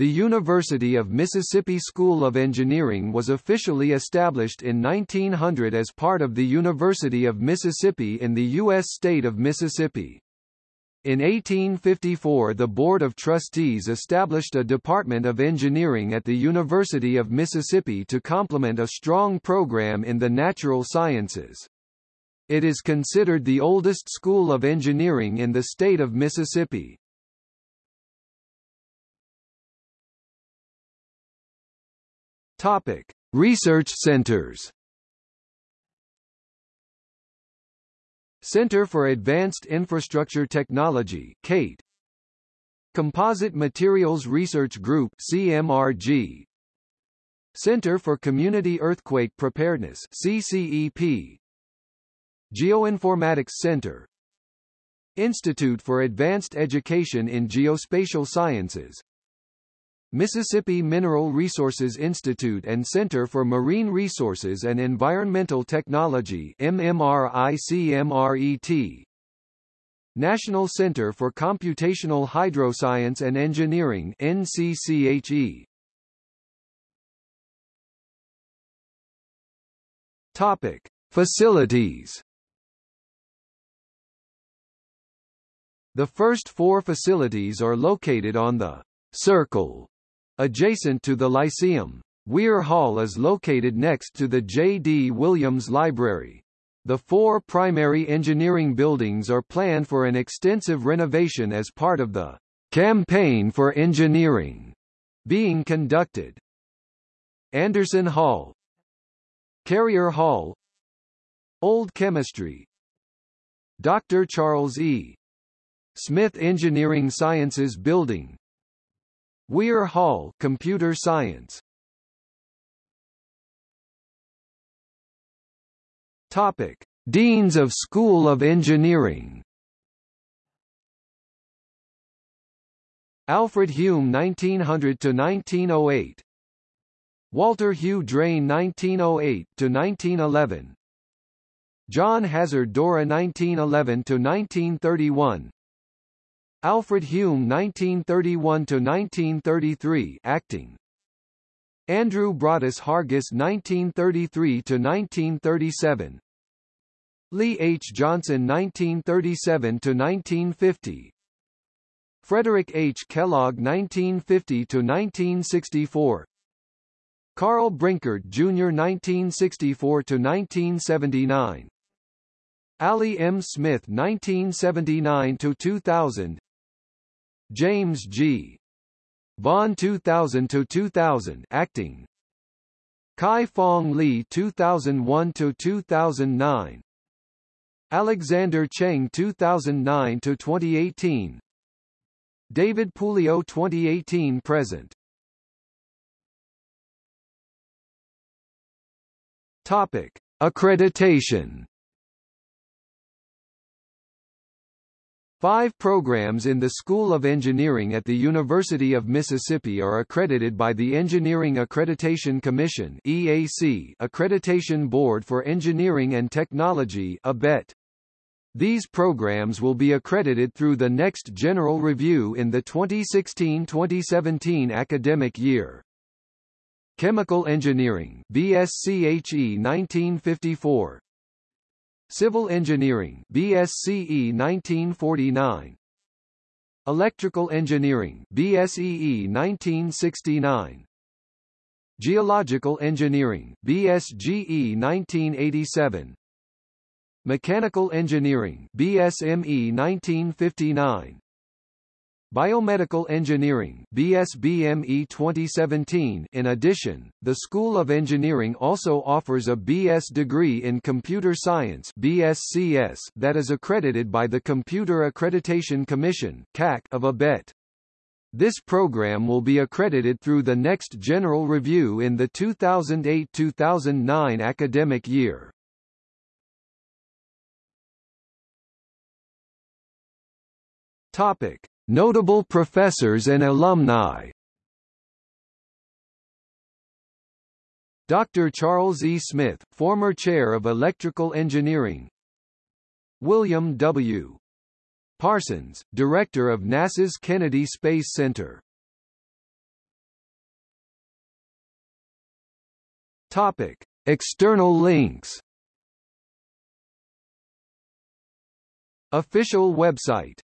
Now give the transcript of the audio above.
The University of Mississippi School of Engineering was officially established in 1900 as part of the University of Mississippi in the U.S. state of Mississippi. In 1854 the Board of Trustees established a Department of Engineering at the University of Mississippi to complement a strong program in the natural sciences. It is considered the oldest school of engineering in the state of Mississippi. Topic: Research centers. Center for Advanced Infrastructure Technology (CATE). Composite Materials Research Group (CMRG). Center for Community Earthquake Preparedness (CCEP). Geoinformatics Center. Institute for Advanced Education in Geospatial Sciences Mississippi Mineral Resources Institute and Center for Marine Resources and Environmental Technology MMRICMRET National Center for Computational Hydroscience and Engineering NCCHE Topic Facilities. The first four facilities are located on the Circle Adjacent to the Lyceum, Weir Hall is located next to the J. D. Williams Library. The four primary engineering buildings are planned for an extensive renovation as part of the Campaign for Engineering being conducted. Anderson Hall Carrier Hall Old Chemistry Dr. Charles E. Smith Engineering Sciences Building Weir Hall Computer Science. Topic. Deans of School of Engineering. Alfred Hume 1900 to 1908 Walter Hugh Drane 1908 to 1911 John Hazard Dorroh 1911 to 1931 Alfred Hume 1931–1933 acting Andrew Broadus Hargis 1933–1937 Lee H. Johnson 1937–1950 Frederick H. Kellogg 1950–1964 Karl Brenkert Jr. 1964–1979 Allie M. Smith 1979–2000 James G. Vaughan 2000 to 2000 acting. Kai Fong Lee 2001 to 2009 Alexander Cheng 2009 to 2018 David Puleo 2018 present. Topic. Accreditation Five programs in the School of Engineering at the University of Mississippi are accredited by the Engineering Accreditation Commission EAC Accreditation Board for Engineering and Technology ABET. These programs will be accredited through the next general review in the 2016-2017 academic year. Chemical Engineering BSCHE 1954 Civil Engineering BSCE 1949 Electrical Engineering BSEE 1969 Geological Engineering BSGE 1987 Mechanical Engineering BSME 1959 Biomedical Engineering BSBME 2017 In addition, the School of Engineering also offers a BS degree in Computer Science BSCS that is accredited by the Computer Accreditation Commission CAC of ABET. This program will be accredited through the next general review in the 2008-2009 academic year. Topic Notable professors and alumni Dr. Charles E. Smith, former chair of electrical engineering William W. Parsons, director of NASA's Kennedy Space Center Topic. External links Official website